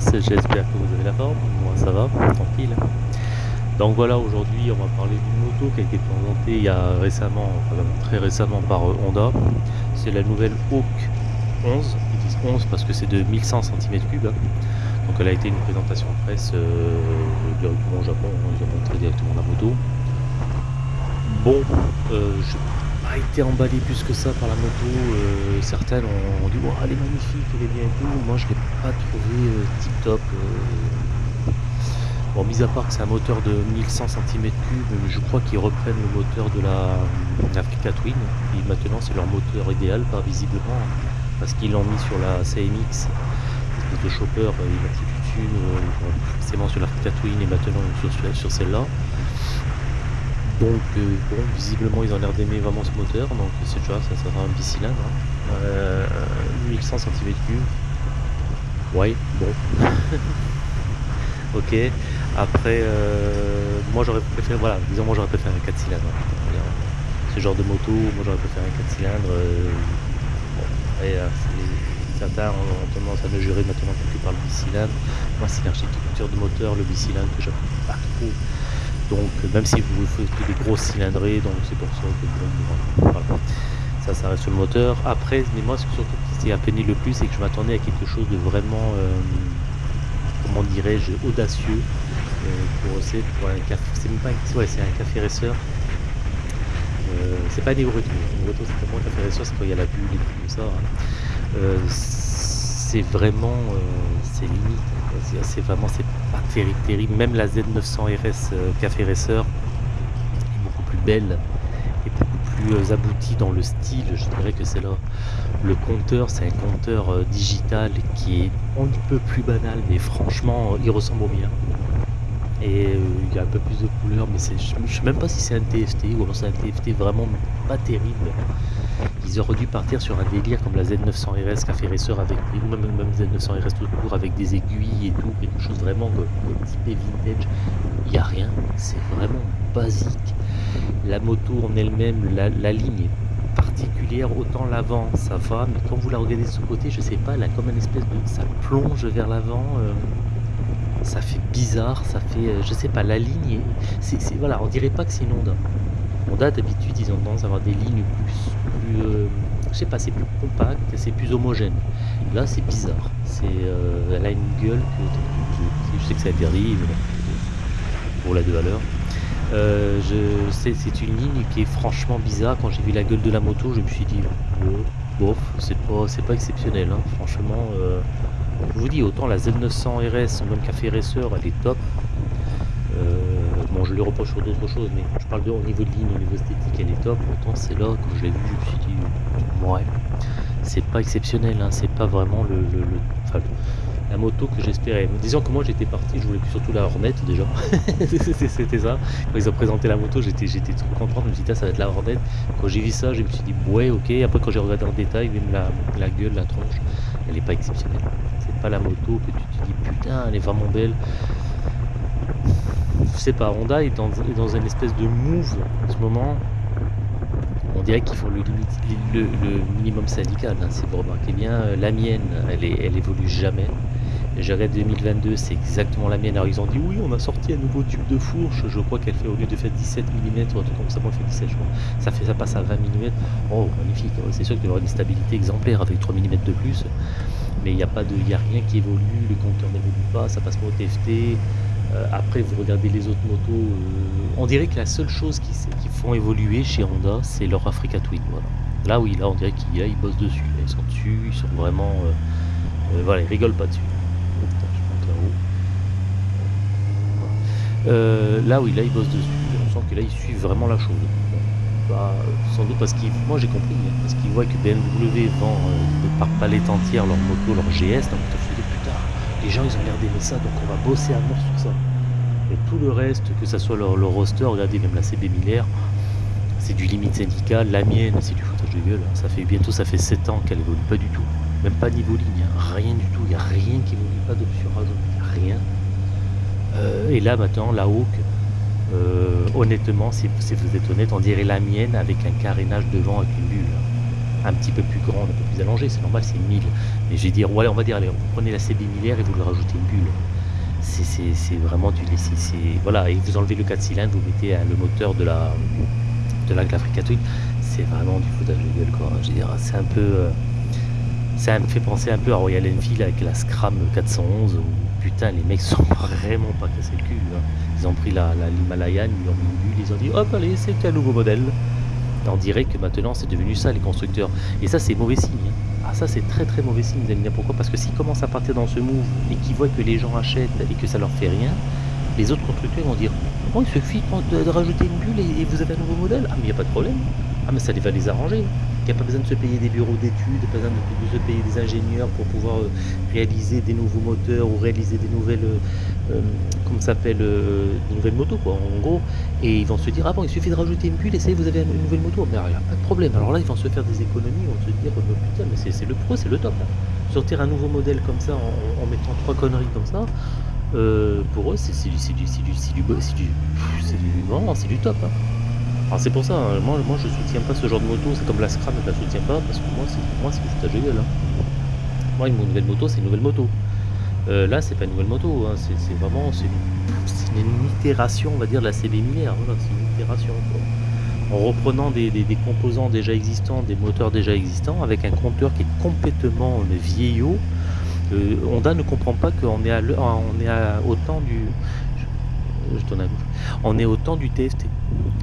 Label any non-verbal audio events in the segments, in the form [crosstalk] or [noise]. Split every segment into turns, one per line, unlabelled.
C'est j'espère que vous avez la forme, moi ça va, tranquille. Donc voilà, aujourd'hui on va parler d'une moto qui a été présentée il y a récemment, très récemment par euh, Honda. C'est la nouvelle Hawk 11, ils disent 11 parce que c'est de 1100 cm3. Donc elle a été une présentation presse euh, directement au Japon, hein, ils ont montré directement la moto. Bon, euh, je pas été emballé plus que ça par la moto. Euh, certaines ont, dit oh, elle est magnifique, elle est bien et tout. Moi je l'ai pas trouvé euh, tip top. Euh. Bon, mis à part que c'est un moteur de 1100 cm3, je crois qu'ils reprennent le moteur de la Africa Twin. Et maintenant c'est leur moteur idéal, pas visiblement, parce qu'ils l'ont mis sur la CMX, de chopper, il a toute une, forcément sur l'Africa Twin et maintenant sur, sur celle-là. Donc euh, bon, visiblement ils ont l'air d'aimer vraiment ce moteur, donc c'est déjà ça sera un bicylindre. Hein. Euh, 1100 cm3. Ouais, bon. [laughs] ok. Après, euh, moi j'aurais préféré, voilà, disons moi j'aurais préféré un 4 cylindres. Ce genre de moto, moi j'aurais préféré un 4 cylindres. Euh, bon, après, certains ont tendance à mesurer maintenant que par le bicylindre. Moi c'est l'architecture de moteur, le bicylindre que j'aime pas trop. Donc même si vous faites des grosses cylindrées, donc c'est pour ça que ça, ça reste le moteur. Après, mais moi surtout ce qui a peiné le plus, c'est que je m'attendais à quelque chose de vraiment, euh, comment dirais-je, audacieux. Euh, pour, pour un café, c'est même pas un, ouais, c'est un café racer. Euh, c'est pas des retours. C'est vraiment un café racer, c'est quand il y a la bulle et tout ça. Hein. C'est vraiment, c'est limite. C'est vraiment, c'est terrible, terrible. Même la Z900 RS euh, Café Racer est beaucoup plus belle et beaucoup plus euh, aboutie dans le style. Je dirais que c'est là. Le compteur, c'est un compteur digital qui est un peu plus banal, mais franchement, il ressemble au mien. Et il y a un peu plus de couleurs, mais je ne sais même pas si c'est un TFT ou alors c'est un TFT vraiment pas terrible ils auraient dû partir sur un délire comme la Z900 RS Café Racer avec, ou même, même Z900 RS tout court avec des aiguilles et tout, quelque chose vraiment comme, type vintage. Il n'y a rien, c'est vraiment basique. La moto en elle-même, la, ligne est particulière, autant l'avant ça va, mais quand vous la regardez de ce côté, je sais pas, elle a comme une espèce de. ça plonge vers l'avant. Euh, ça fait bizarre, ça fait, euh, je sais pas, la ligne, c'est, voilà, on dirait pas que c'est une. D'habitude ils ont tendance à avoir des lignes plus, plus euh, je sais pas, c'est plus compact, c'est plus homogène. Là c'est bizarre, c'est, euh, elle a une gueule que je sais que c'est interdit pour la deux valeur. Euh, c'est une ligne qui est franchement bizarre. Quand j'ai vu la gueule de la moto, je me suis dit, bof, c'est pas, c'est pas exceptionnel. Hein. Franchement, je vous dis, autant la Z900 RS, même Café Racer, elle est top. Je lui reproche sur d'autres choses, mais je parle de au niveau de ligne, au niveau esthétique, elle est top. Pourtant, c'est là, quand je l'ai vu, je me suis dit, ouais, c'est pas exceptionnel, hein. c'est pas vraiment le, la moto que j'espérais. Disons que moi j'étais parti, je voulais surtout la Hornet déjà. [laughs] C'était ça. Quand ils ont présenté la moto, j'étais trop content. Je me suis dit, ça va être la Hornet. Quand j'ai vu ça, je me suis dit, ouais, ok. Après, quand j'ai regardé en détail, même la, la gueule, la tronche, elle est pas exceptionnelle. C'est pas la moto que tu te dis, putain, elle est vraiment belle je sais pas, Honda est dans, une espèce de move en ce moment. On dirait qu'ils font le, minimum syndical. Hein, si vous remarquez bien, euh, la mienne, elle, est, évolue jamais. Je 2022, c'est exactement la mienne. Alors ils ont dit oui, on a sorti un nouveau tube de fourche. Je crois qu'elle fait au lieu de faire 17 mm, comme ça, fait 17 je crois. Ça fait ça passe à 20 mm. Oh magnifique. C'est sûr qu'il y aura une stabilité exemplaire avec 3 mm de plus. Mais il n'y a pas de. Il a rien qui évolue, le compteur n'évolue pas, ça passe pas au TFT. Euh, après, vous regardez les autres motos, euh, on dirait que la seule chose qui, font évoluer chez Honda, c'est leur Africa Twin. Voilà. Là, oui, là, on dirait qu'ils ils bossent dessus. Ils sont dessus, ils sont vraiment. Euh, voilà, ils rigolent pas dessus. là, oui, là, ils bossent dessus. On sent que là, ils suivent vraiment la chose. Bah, sans doute parce qu'ils, moi j'ai compris, hein, parce qu'ils voient que BMW vend par palette entière leur moto, leur GS, donc les gens ils ont l'air d'aimer ça, donc on va bosser à mort sur ça. Et tout le reste, que ça soit leur, roster, regardez même la CB Miller, c'est du limite syndical, la mienne c'est du foutage de gueule, ça fait bientôt ça fait 7 ans qu'elle évolue pas du tout, même pas niveau ligne, hein. rien du tout, il n'y a rien qui évolue, pas d'option rien. Euh, et là maintenant, la Hawk, euh, honnêtement, si, vous êtes honnête, on dirait la mienne avec un carénage devant avec une bulle. Un petit peu plus grande, un peu plus allongée, c'est normal, c'est 1000. Mais je vais dire, ouais, on va dire, allez, vous prenez la CB 1000 et vous lui rajoutez une bulle. C'est vraiment du laisser. Voilà, et vous enlevez le 4 cylindres, vous mettez le moteur de la de la Africa Twin. C'est vraiment du foutage de gueule, quoi. Je veux dire, c'est un peu. Euh, ça me fait penser un peu à Royal Enfield avec la Scram 411 où putain les mecs sont [laughs] vraiment pas cassés le cul. Hein. Ils ont pris la, l'Himalayan, ils ont mis une bulle, ils ont dit hop allez c'est un nouveau modèle. On dirait que maintenant c'est devenu ça les constructeurs. Et ça c'est mauvais signe. Hein. Ah ça c'est très très mauvais signe, vous allez dire pourquoi? Parce que s'ils commencent à partir dans ce move et qu'ils voient que les gens achètent et que ça leur fait rien, les autres constructeurs vont dire bon il suffit de, rajouter une bulle et, vous avez un nouveau modèle. Ah mais il n'y a pas de problème. Ah mais ça va les arranger. Il n'y a pas besoin de se payer des bureaux d'études, pas besoin de, se payer des ingénieurs pour pouvoir euh, réaliser des nouveaux moteurs ou réaliser des nouvelles, euh, euh, s'appelle, des nouvelles motos quoi, en gros. Et ils vont se dire ah bon il suffit de rajouter une bulle et ça y est, vous avez une nouvelle moto. Mais il n'y a pas de problème. Alors là ils vont se faire des économies, ils vont se dire oh, putain mais c'est le pro, c'est le top. Sortir un nouveau modèle comme ça en, mettant trois conneries comme ça. pour eux, c'est du, du, du, du, du top. Hein c'est pour ça, hein. moi, moi je soutiens pas ce genre de moto, c'est comme la Scram, je la soutiens pas parce que moi c'est moi c'est foutage de gueule. Hein. Moi une nouvelle moto c'est une nouvelle moto. Euh, là c'est pas une nouvelle moto, hein. c'est vraiment une, itération on va dire de la CB Miller, c'est une itération En reprenant des, composants déjà existants, des moteurs déjà existants, avec un compteur qui est complètement euh, vieillot. Euh, Honda ne comprend pas qu'on est à, est à, au temps du. On est au temps du TFT.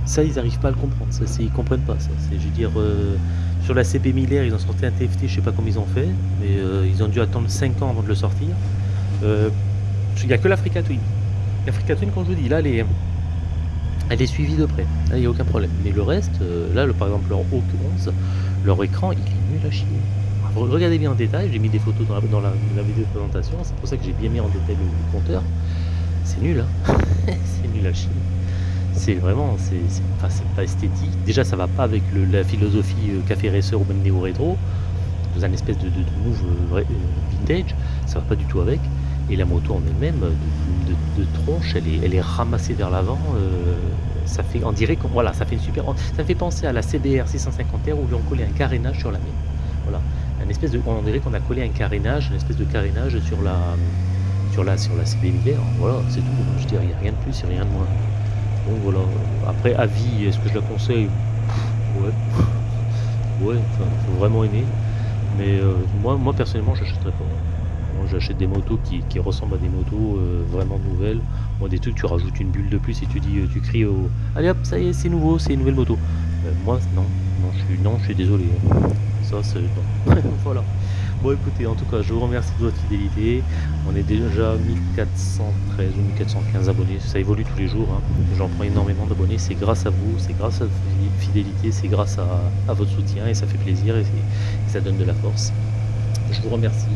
Ça, ils n'arrivent pas à le comprendre. Ça, ils comprennent pas ça. Je veux euh, sur la CB Miller, ils ont sorti un TFT, je sais pas comment ils ont fait, mais euh, ils ont dû attendre 5 ans avant de le sortir. Euh, il n'y a que l'Africa Twin. L'Africa Twin, comme je vous dis, là, elle est, elle est suivie de près. Là, il n'y a aucun problème. Mais le reste, là, le, par exemple, leur Hawk 11, leur écran, il est nul à chier. Regardez bien en détail, j'ai mis des photos dans la, vidéo de présentation, c'est pour ça que j'ai bien mis en détail le, compteur. C'est nul, hein [laughs] C'est nul à chier c'est vraiment, c'est pas esthétique. Déjà, ça va pas avec la philosophie euh, café racer ou même néo rétro, dans un espèce de, move euh, euh, vintage, ça va pas du tout avec. Et la moto en elle-même, de, tronche, elle est, ramassée vers l'avant. ça fait, on dirait, voilà, ça fait une super. Ça fait penser à la CBR 650R où on collé un carénage sur la mienne. Voilà, un espèce de, on dirait qu'on a collé un carénage, une espèce de carénage sur la, sur la, sur la CB Voilà, c'est tout. Je dirais, rien de plus, a rien de moins voilà. Après, à vie, est-ce que je la conseille? Ouais. Ouais, faut vraiment aimer. Mais euh, moi, moi, personnellement, j'achèterais pas. Moi, j'achète des motos qui, ressemblent à des motos euh, vraiment nouvelles. Moi, des trucs, tu rajoutes une bulle de plus et tu dis, euh, tu cries au. Allez hop, ça y est, c'est nouveau, c'est une nouvelle moto. moi, non. Non, je suis, non, je suis désolé. Ça, c'est. [laughs] voilà. Bon écoutez, en tout cas, je vous remercie de votre fidélité. On est déjà 1413 ou 1415 abonnés. Ça évolue tous les jours. Hein. J'en prends énormément d'abonnés. C'est grâce à vous, c'est grâce à votre fidélité, c'est grâce à, votre soutien et ça fait plaisir et, ça donne de la force. Je vous remercie.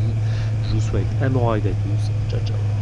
Je vous souhaite un bon ride à tous. Ciao, ciao.